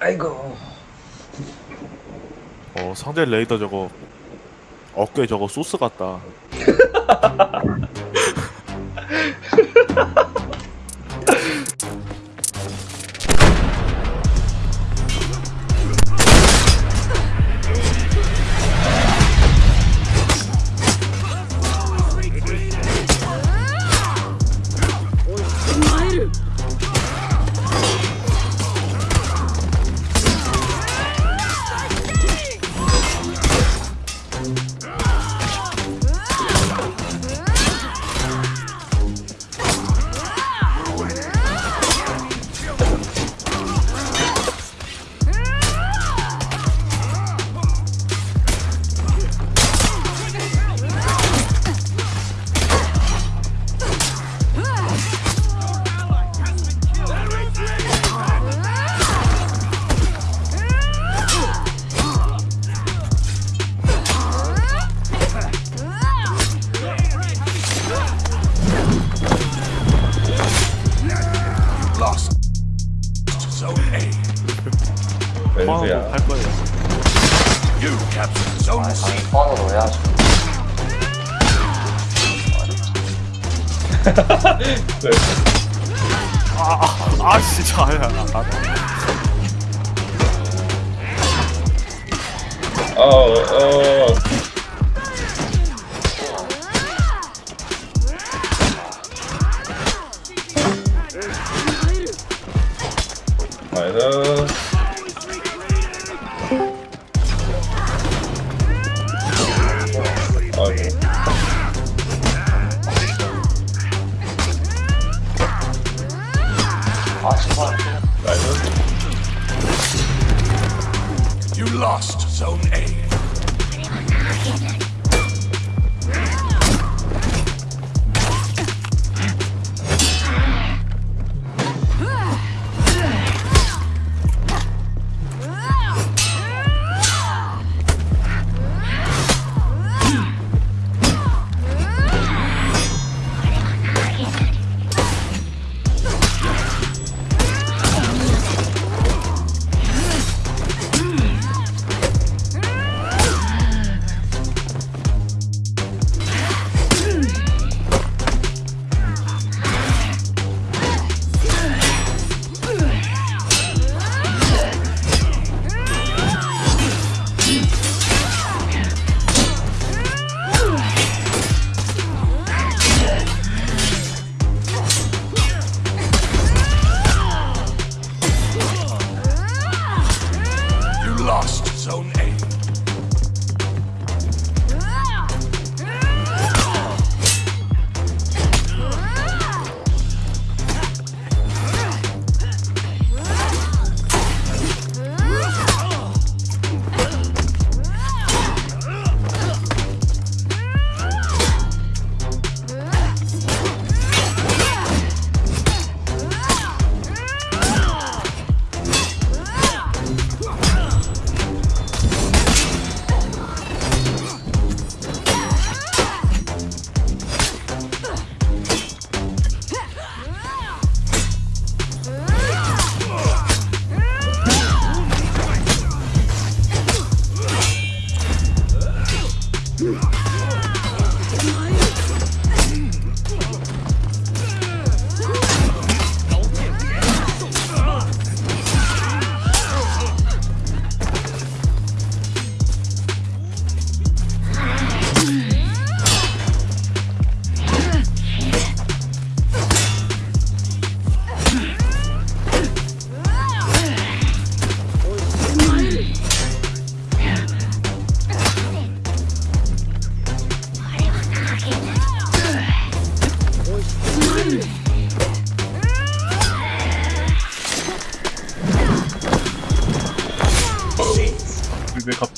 아이고. 어 상대 레이더 저거 어깨 저거 소스 같다. 포항으로 갈 거예요. 아, 포항으로 왜 하죠? 네. 아, 아, 아, 진짜 아야. 아, 아. 어, 어. Oh yeah. You lost Zone A.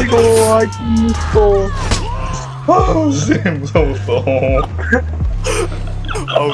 이거 아이고. 아, 쌤 무서웠어. 아우.